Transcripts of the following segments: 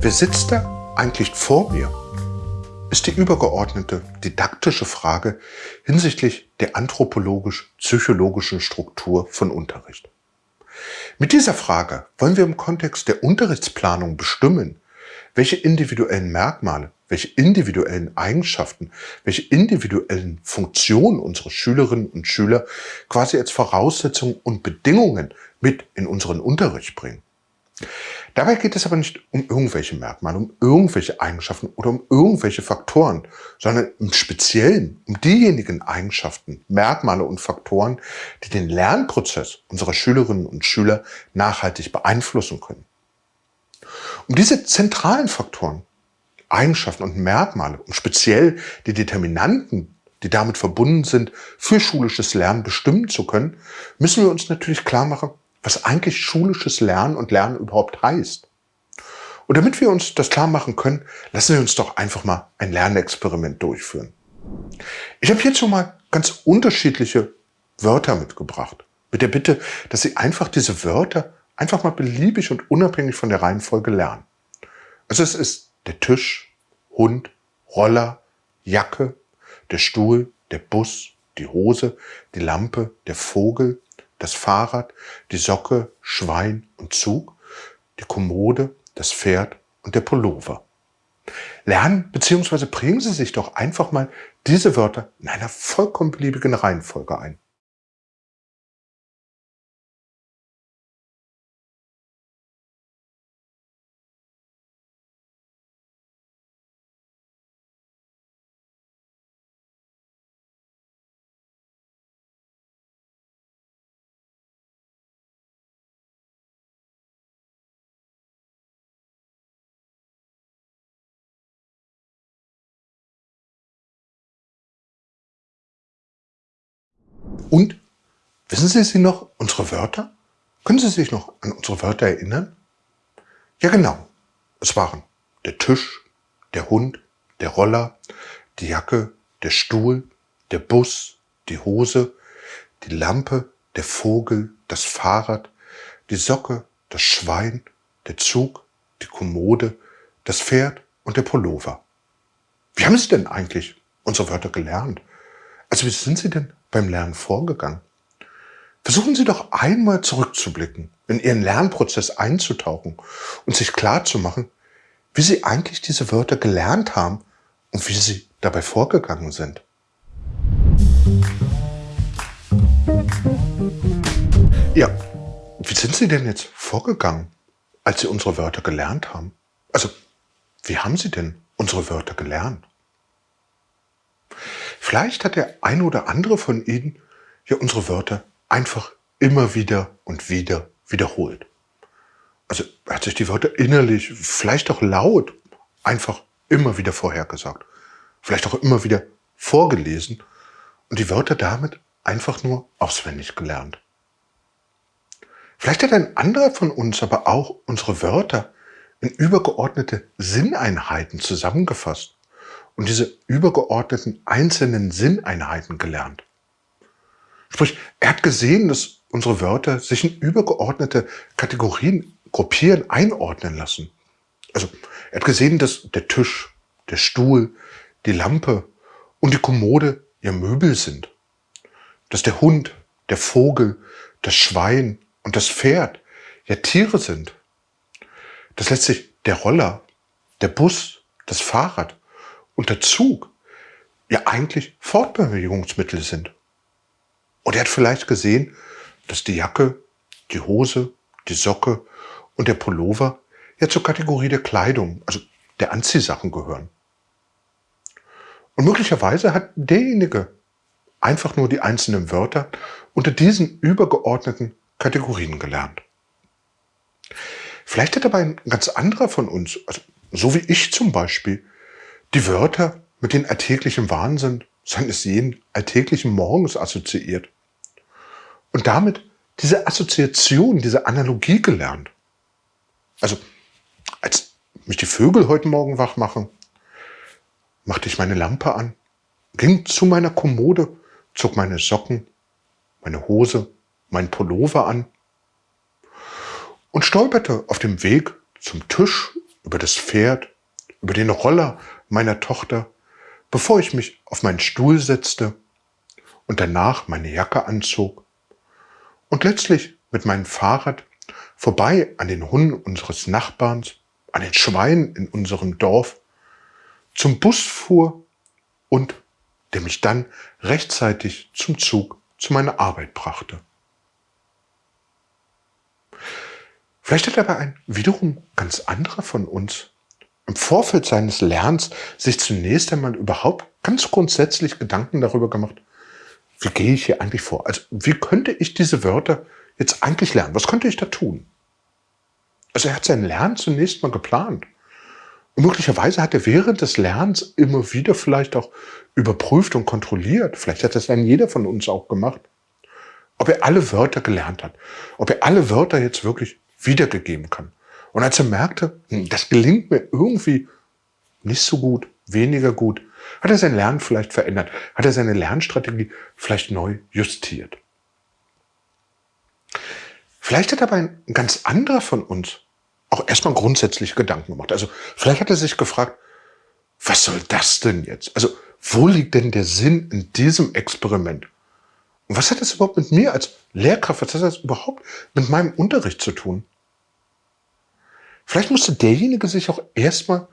Wer sitzt da eigentlich vor mir? Ist die übergeordnete didaktische Frage hinsichtlich der anthropologisch-psychologischen Struktur von Unterricht. Mit dieser Frage wollen wir im Kontext der Unterrichtsplanung bestimmen, welche individuellen Merkmale, welche individuellen Eigenschaften, welche individuellen Funktionen unsere Schülerinnen und Schüler quasi als Voraussetzungen und Bedingungen mit in unseren Unterricht bringen. Dabei geht es aber nicht um irgendwelche Merkmale, um irgendwelche Eigenschaften oder um irgendwelche Faktoren, sondern im Speziellen um diejenigen Eigenschaften, Merkmale und Faktoren, die den Lernprozess unserer Schülerinnen und Schüler nachhaltig beeinflussen können. Um diese zentralen Faktoren, Eigenschaften und Merkmale, um speziell die Determinanten, die damit verbunden sind, für schulisches Lernen bestimmen zu können, müssen wir uns natürlich klar machen, was eigentlich schulisches Lernen und Lernen überhaupt heißt. Und damit wir uns das klar machen können, lassen wir uns doch einfach mal ein Lernexperiment durchführen. Ich habe hierzu mal ganz unterschiedliche Wörter mitgebracht. Mit der Bitte, dass Sie einfach diese Wörter einfach mal beliebig und unabhängig von der Reihenfolge lernen. Also es ist der Tisch, Hund, Roller, Jacke, der Stuhl, der Bus, die Hose, die Lampe, der Vogel, das Fahrrad, die Socke, Schwein und Zug, die Kommode, das Pferd und der Pullover. Lernen bzw. bringen Sie sich doch einfach mal diese Wörter in einer vollkommen beliebigen Reihenfolge ein. Und wissen Sie sie noch, unsere Wörter? Können Sie sich noch an unsere Wörter erinnern? Ja genau, es waren der Tisch, der Hund, der Roller, die Jacke, der Stuhl, der Bus, die Hose, die Lampe, der Vogel, das Fahrrad, die Socke, das Schwein, der Zug, die Kommode, das Pferd und der Pullover. Wie haben Sie denn eigentlich unsere Wörter gelernt? Also wie sind Sie denn beim Lernen vorgegangen? Versuchen Sie doch einmal zurückzublicken, in Ihren Lernprozess einzutauchen und sich klarzumachen, wie Sie eigentlich diese Wörter gelernt haben und wie Sie dabei vorgegangen sind. Ja, wie sind Sie denn jetzt vorgegangen, als Sie unsere Wörter gelernt haben? Also, wie haben Sie denn unsere Wörter gelernt? Vielleicht hat der eine oder andere von Ihnen ja unsere Wörter einfach immer wieder und wieder wiederholt. Also er hat sich die Wörter innerlich, vielleicht auch laut, einfach immer wieder vorhergesagt. Vielleicht auch immer wieder vorgelesen und die Wörter damit einfach nur auswendig gelernt. Vielleicht hat ein anderer von uns aber auch unsere Wörter in übergeordnete Sinneinheiten zusammengefasst und diese übergeordneten einzelnen Sinneinheiten gelernt. Sprich, er hat gesehen, dass unsere Wörter sich in übergeordnete Kategorien gruppieren, einordnen lassen. Also er hat gesehen, dass der Tisch, der Stuhl, die Lampe und die Kommode ja Möbel sind. Dass der Hund, der Vogel, das Schwein und das Pferd ja Tiere sind. Dass letztlich der Roller, der Bus, das Fahrrad und der Zug ja eigentlich Fortbewegungsmittel sind. Und er hat vielleicht gesehen, dass die Jacke, die Hose, die Socke und der Pullover ja zur Kategorie der Kleidung, also der Anziehsachen gehören. Und möglicherweise hat derjenige einfach nur die einzelnen Wörter unter diesen übergeordneten Kategorien gelernt. Vielleicht hat aber ein ganz anderer von uns, also so wie ich zum Beispiel, die Wörter mit den alltäglichen Wahnsinn seines jeden alltäglichen Morgens assoziiert. Und damit diese Assoziation, diese Analogie gelernt. Also, als mich die Vögel heute Morgen wach machen, machte ich meine Lampe an ging zu meiner Kommode, zog meine Socken, meine Hose, mein Pullover an und stolperte auf dem Weg zum Tisch, über das Pferd, über den Roller meiner Tochter, bevor ich mich auf meinen Stuhl setzte und danach meine Jacke anzog und letztlich mit meinem Fahrrad vorbei an den Hunden unseres Nachbarns, an den Schweinen in unserem Dorf, zum Bus fuhr und der mich dann rechtzeitig zum Zug zu meiner Arbeit brachte. Vielleicht hat aber ein wiederum ganz anderer von uns im Vorfeld seines Lernens sich zunächst einmal überhaupt ganz grundsätzlich Gedanken darüber gemacht, wie gehe ich hier eigentlich vor? Also wie könnte ich diese Wörter jetzt eigentlich lernen? Was könnte ich da tun? Also er hat sein Lernen zunächst mal geplant. Und möglicherweise hat er während des Lernens immer wieder vielleicht auch überprüft und kontrolliert. Vielleicht hat das dann jeder von uns auch gemacht. Ob er alle Wörter gelernt hat. Ob er alle Wörter jetzt wirklich wiedergegeben kann. Und als er merkte, hm, das gelingt mir irgendwie nicht so gut, weniger gut, hat er sein Lernen vielleicht verändert, hat er seine Lernstrategie vielleicht neu justiert. Vielleicht hat aber ein ganz anderer von uns auch erstmal grundsätzlich Gedanken gemacht. Also vielleicht hat er sich gefragt, was soll das denn jetzt? Also wo liegt denn der Sinn in diesem Experiment? Und was hat das überhaupt mit mir als Lehrkraft, was hat das überhaupt mit meinem Unterricht zu tun? Vielleicht musste derjenige sich auch erstmal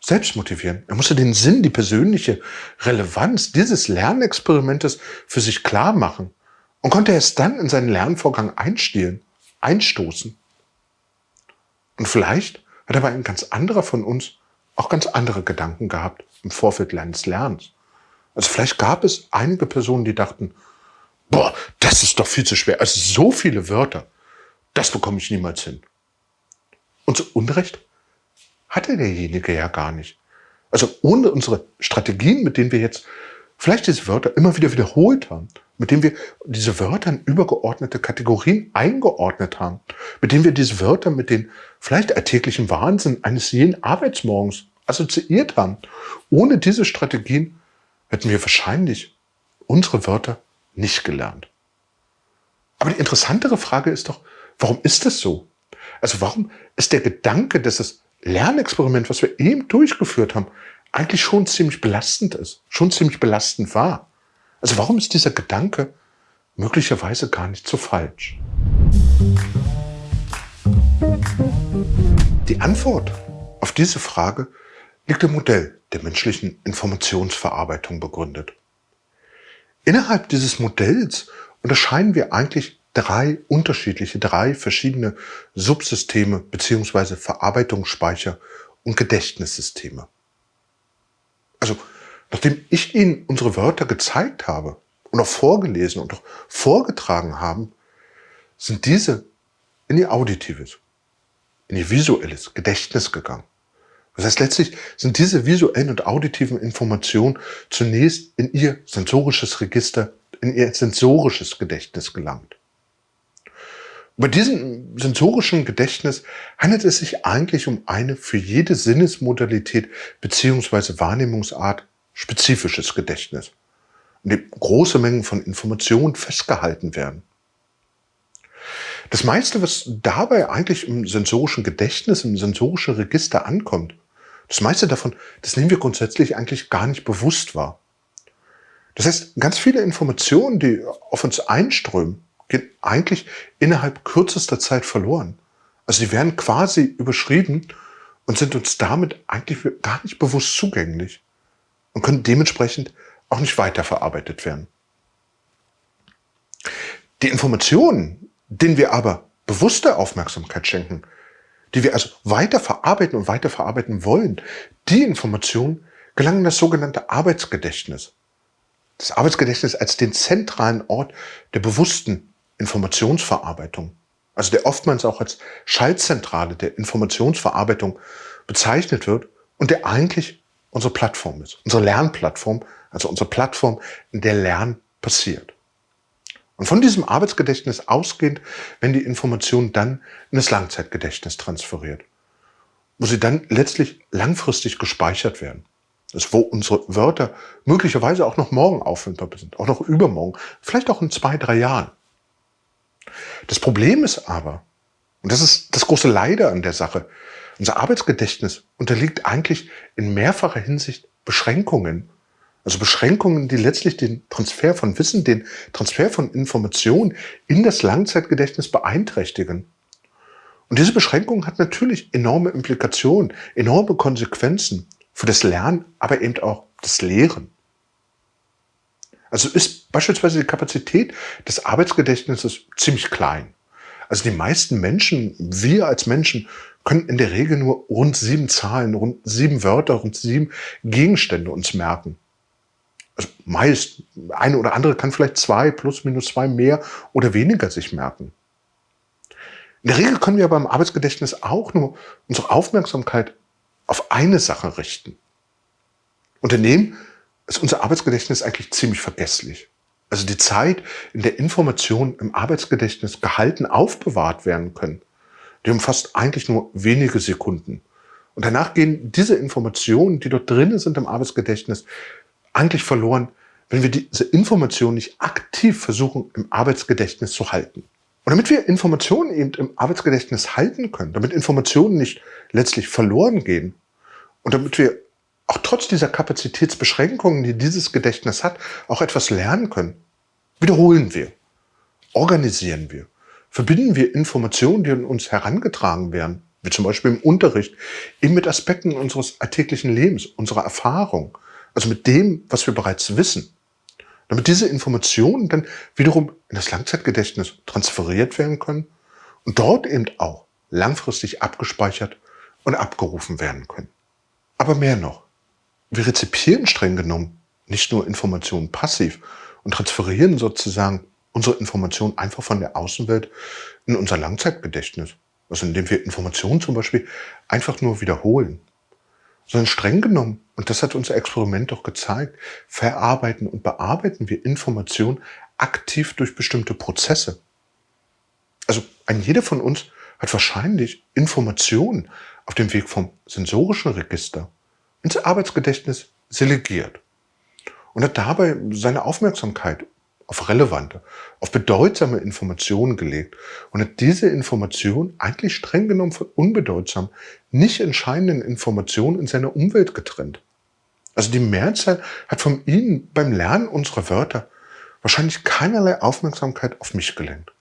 selbst motivieren. Er musste den Sinn, die persönliche Relevanz dieses Lernexperimentes für sich klar machen und konnte erst dann in seinen Lernvorgang einstehlen, einstoßen. Und vielleicht hat aber ein ganz anderer von uns auch ganz andere Gedanken gehabt im Vorfeld des Lernens. Also vielleicht gab es einige Personen, die dachten, boah, das ist doch viel zu schwer. Also so viele Wörter, das bekomme ich niemals hin. Und zu Unrecht hatte derjenige ja gar nicht. Also ohne unsere Strategien, mit denen wir jetzt vielleicht diese Wörter immer wieder wiederholt haben, mit denen wir diese Wörter in übergeordnete Kategorien eingeordnet haben, mit denen wir diese Wörter mit den vielleicht alltäglichen Wahnsinn eines jeden Arbeitsmorgens assoziiert haben. Ohne diese Strategien hätten wir wahrscheinlich unsere Wörter nicht gelernt. Aber die interessantere Frage ist doch, warum ist das so? Also warum ist der Gedanke, dass das Lernexperiment, was wir eben durchgeführt haben, eigentlich schon ziemlich belastend ist, schon ziemlich belastend war? Also warum ist dieser Gedanke möglicherweise gar nicht so falsch? Die Antwort auf diese Frage liegt im Modell der menschlichen Informationsverarbeitung begründet. Innerhalb dieses Modells unterscheiden wir eigentlich drei unterschiedliche, drei verschiedene Subsysteme beziehungsweise Verarbeitungsspeicher und Gedächtnissysteme. Also Nachdem ich Ihnen unsere Wörter gezeigt habe und auch vorgelesen und auch vorgetragen haben, sind diese in ihr auditives, in ihr visuelles Gedächtnis gegangen. Das heißt, letztlich sind diese visuellen und auditiven Informationen zunächst in ihr sensorisches Register, in ihr sensorisches Gedächtnis gelangt. Bei diesem sensorischen Gedächtnis handelt es sich eigentlich um eine für jede Sinnesmodalität bzw. Wahrnehmungsart spezifisches Gedächtnis, in dem große Mengen von Informationen festgehalten werden. Das meiste, was dabei eigentlich im sensorischen Gedächtnis, im sensorischen Register ankommt, das meiste davon, das nehmen wir grundsätzlich eigentlich gar nicht bewusst wahr. Das heißt, ganz viele Informationen, die auf uns einströmen, eigentlich innerhalb kürzester Zeit verloren. Also die werden quasi überschrieben und sind uns damit eigentlich gar nicht bewusst zugänglich und können dementsprechend auch nicht weiterverarbeitet werden. Die Informationen, denen wir aber bewusste Aufmerksamkeit schenken, die wir also weiter verarbeiten und weiter verarbeiten wollen, die Informationen gelangen in das sogenannte Arbeitsgedächtnis. Das Arbeitsgedächtnis als den zentralen Ort der bewussten Informationsverarbeitung, also der oftmals auch als Schaltzentrale der Informationsverarbeitung bezeichnet wird und der eigentlich unsere Plattform ist, unsere Lernplattform, also unsere Plattform, in der Lernen passiert. Und von diesem Arbeitsgedächtnis ausgehend werden die Informationen dann in das Langzeitgedächtnis transferiert, wo sie dann letztlich langfristig gespeichert werden. Das ist, wo unsere Wörter möglicherweise auch noch morgen auffindbar sind, auch noch übermorgen, vielleicht auch in zwei, drei Jahren. Das Problem ist aber, und das ist das große Leider an der Sache, unser Arbeitsgedächtnis unterliegt eigentlich in mehrfacher Hinsicht Beschränkungen. Also Beschränkungen, die letztlich den Transfer von Wissen, den Transfer von Informationen in das Langzeitgedächtnis beeinträchtigen. Und diese Beschränkung hat natürlich enorme Implikationen, enorme Konsequenzen für das Lernen, aber eben auch das Lehren. Also ist beispielsweise die Kapazität des Arbeitsgedächtnisses ziemlich klein. Also die meisten Menschen, wir als Menschen, können in der Regel nur rund sieben Zahlen, rund sieben Wörter, rund sieben Gegenstände uns merken. Also meist, eine oder andere kann vielleicht zwei, plus, minus zwei mehr oder weniger sich merken. In der Regel können wir beim Arbeitsgedächtnis auch nur unsere Aufmerksamkeit auf eine Sache richten. Und daneben ist unser Arbeitsgedächtnis eigentlich ziemlich vergesslich. Also die Zeit, in der Informationen im Arbeitsgedächtnis gehalten aufbewahrt werden können, die umfasst eigentlich nur wenige Sekunden. Und danach gehen diese Informationen, die dort drinnen sind im Arbeitsgedächtnis, eigentlich verloren, wenn wir diese Informationen nicht aktiv versuchen, im Arbeitsgedächtnis zu halten. Und damit wir Informationen eben im Arbeitsgedächtnis halten können, damit Informationen nicht letztlich verloren gehen und damit wir auch trotz dieser Kapazitätsbeschränkungen, die dieses Gedächtnis hat, auch etwas lernen können, wiederholen wir, organisieren wir, verbinden wir Informationen, die an uns herangetragen werden, wie zum Beispiel im Unterricht, eben mit Aspekten unseres alltäglichen Lebens, unserer Erfahrung, also mit dem, was wir bereits wissen. Damit diese Informationen dann wiederum in das Langzeitgedächtnis transferiert werden können und dort eben auch langfristig abgespeichert und abgerufen werden können. Aber mehr noch, wir rezipieren streng genommen nicht nur Informationen passiv und transferieren sozusagen unsere Informationen einfach von der Außenwelt in unser Langzeitgedächtnis. Also indem wir Informationen zum Beispiel einfach nur wiederholen sondern streng genommen, und das hat unser Experiment doch gezeigt, verarbeiten und bearbeiten wir Informationen aktiv durch bestimmte Prozesse. Also ein jeder von uns hat wahrscheinlich Informationen auf dem Weg vom sensorischen Register ins Arbeitsgedächtnis selegiert und hat dabei seine Aufmerksamkeit auf relevante, auf bedeutsame Informationen gelegt und hat diese Information eigentlich streng genommen von unbedeutsam, nicht entscheidenden Informationen in seiner Umwelt getrennt. Also die Mehrzahl hat von Ihnen beim Lernen unserer Wörter wahrscheinlich keinerlei Aufmerksamkeit auf mich gelenkt.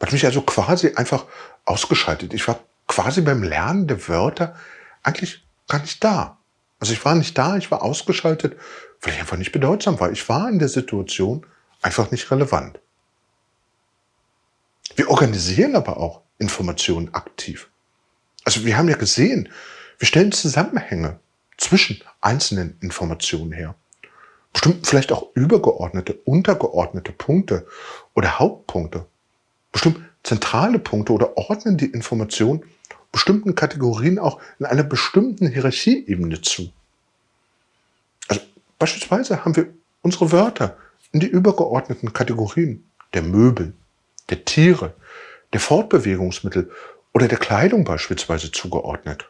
Hat mich also quasi einfach ausgeschaltet. Ich war quasi beim Lernen der Wörter eigentlich gar nicht da. Also ich war nicht da, ich war ausgeschaltet weil ich einfach nicht bedeutsam war. Ich war in der Situation einfach nicht relevant. Wir organisieren aber auch Informationen aktiv. Also wir haben ja gesehen, wir stellen Zusammenhänge zwischen einzelnen Informationen her. Bestimmt vielleicht auch übergeordnete, untergeordnete Punkte oder Hauptpunkte. Bestimmt zentrale Punkte oder ordnen die Information bestimmten Kategorien auch in einer bestimmten Hierarchieebene zu. Beispielsweise haben wir unsere Wörter in die übergeordneten Kategorien der Möbel, der Tiere, der Fortbewegungsmittel oder der Kleidung beispielsweise zugeordnet.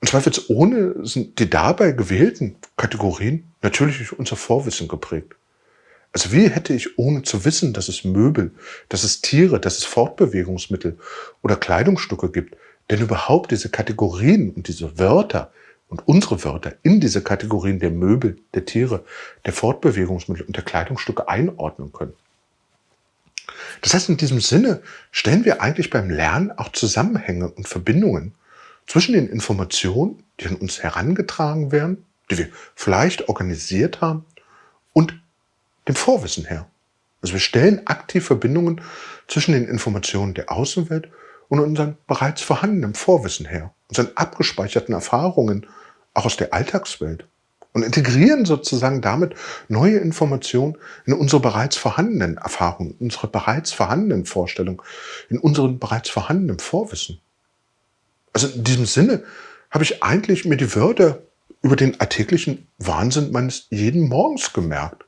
Und zweifelsohne sind die dabei gewählten Kategorien natürlich durch unser Vorwissen geprägt. Also wie hätte ich ohne zu wissen, dass es Möbel, dass es Tiere, dass es Fortbewegungsmittel oder Kleidungsstücke gibt, denn überhaupt diese Kategorien und diese Wörter und unsere Wörter in diese Kategorien der Möbel, der Tiere, der Fortbewegungsmittel und der Kleidungsstücke einordnen können. Das heißt, in diesem Sinne stellen wir eigentlich beim Lernen auch Zusammenhänge und Verbindungen zwischen den Informationen, die an uns herangetragen werden, die wir vielleicht organisiert haben, dem Vorwissen her. Also wir stellen aktiv Verbindungen zwischen den Informationen der Außenwelt und unseren bereits vorhandenen Vorwissen her, unseren abgespeicherten Erfahrungen auch aus der Alltagswelt und integrieren sozusagen damit neue Informationen in unsere bereits vorhandenen Erfahrungen, unsere bereits vorhandenen Vorstellungen, in unseren bereits vorhandenen Vorwissen. Also in diesem Sinne habe ich eigentlich mir die Wörter über den alltäglichen Wahnsinn meines jeden Morgens gemerkt.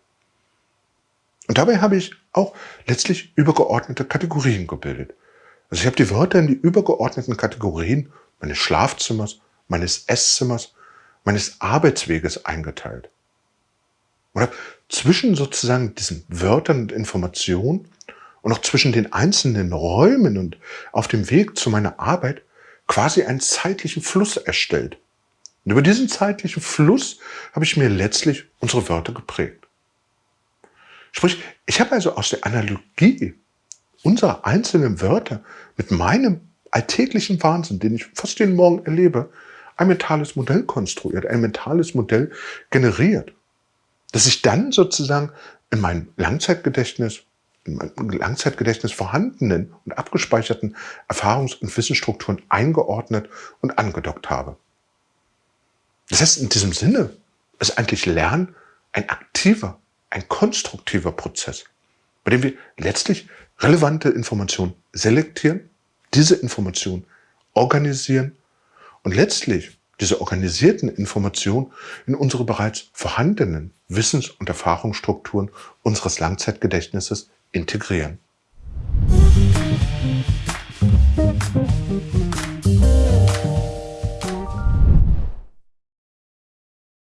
Und dabei habe ich auch letztlich übergeordnete Kategorien gebildet. Also ich habe die Wörter in die übergeordneten Kategorien meines Schlafzimmers, meines Esszimmers, meines Arbeitsweges eingeteilt. Und habe zwischen sozusagen diesen Wörtern und Informationen und auch zwischen den einzelnen Räumen und auf dem Weg zu meiner Arbeit quasi einen zeitlichen Fluss erstellt. Und über diesen zeitlichen Fluss habe ich mir letztlich unsere Wörter geprägt. Sprich, ich habe also aus der Analogie unserer einzelnen Wörter mit meinem alltäglichen Wahnsinn, den ich fast jeden Morgen erlebe, ein mentales Modell konstruiert, ein mentales Modell generiert, das ich dann sozusagen in mein Langzeitgedächtnis, in meinem Langzeitgedächtnis vorhandenen und abgespeicherten Erfahrungs- und Wissensstrukturen eingeordnet und angedockt habe. Das heißt, in diesem Sinne ist eigentlich Lernen ein aktiver, ein konstruktiver Prozess, bei dem wir letztlich relevante Informationen selektieren, diese Informationen organisieren und letztlich diese organisierten Informationen in unsere bereits vorhandenen Wissens- und Erfahrungsstrukturen unseres Langzeitgedächtnisses integrieren. Musik